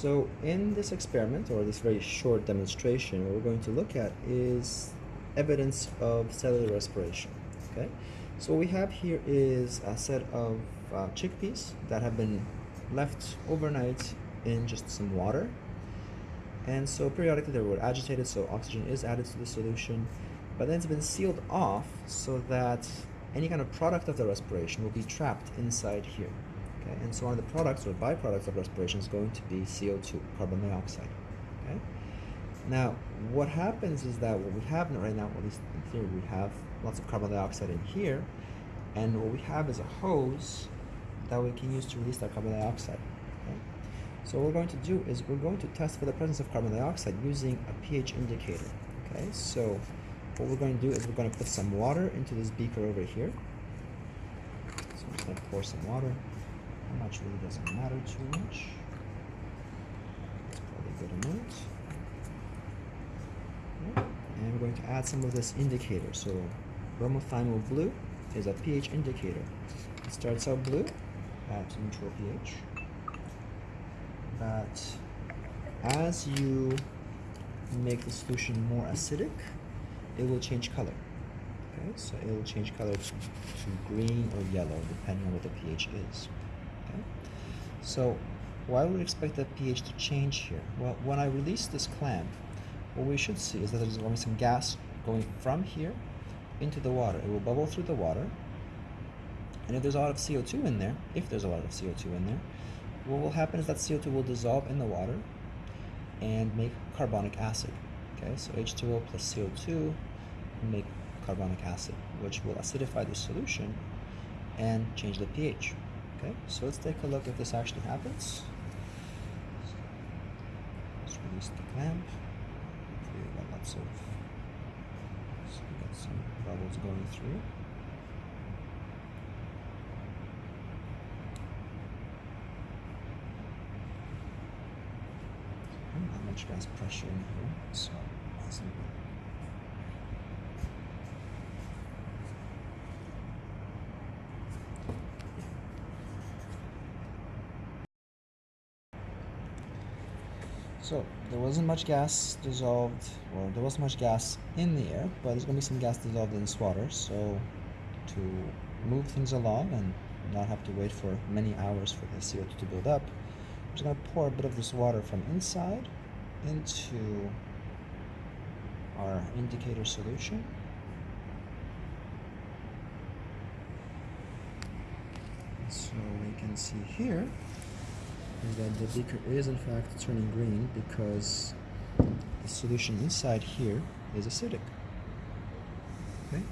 So in this experiment, or this very short demonstration, what we're going to look at is evidence of cellular respiration, okay? So what we have here is a set of uh, chickpeas that have been left overnight in just some water. And so periodically they were agitated, so oxygen is added to the solution, but then it's been sealed off so that any kind of product of the respiration will be trapped inside here. Okay? And so one of the products or byproducts of respiration is going to be CO2, carbon dioxide. Okay? Now, what happens is that what we have right now, at least in theory, we have lots of carbon dioxide in here, and what we have is a hose that we can use to release that carbon dioxide. Okay? So what we're going to do is we're going to test for the presence of carbon dioxide using a pH indicator. Okay, so what we're going to do is we're going to put some water into this beaker over here. So I'm just going to pour some water. How much really doesn't matter too much. It's probably good amount. And we're going to add some of this indicator. So bromothymol blue is a pH indicator. It starts out blue at neutral pH. But as you make the solution more acidic, it will change color. Okay, so it will change color to green or yellow depending on what the pH is. Okay? So why would we expect the pH to change here? Well, when I release this clamp, what we should see is that there's going to be some gas going from here into the water. It will bubble through the water. And if there's a lot of CO2 in there, if there's a lot of CO2 in there, what will happen is that CO2 will dissolve in the water and make carbonic acid. Okay, so H2O plus CO2 will make carbonic acid, which will acidify the solution and change the pH. Okay, so let's take a look if this actually happens. Let's release the clamp. Hopefully we got lots of, so we got some bubbles going through. Not much gas pressure in here, so that's So there wasn't much gas dissolved, or there wasn't much gas in the air, but there's gonna be some gas dissolved in this water. So to move things along and not have to wait for many hours for the CO2 to build up, I'm just gonna pour a bit of this water from inside into our indicator solution. So we can see here is that the beaker is in fact turning green because the solution inside here is acidic. Okay?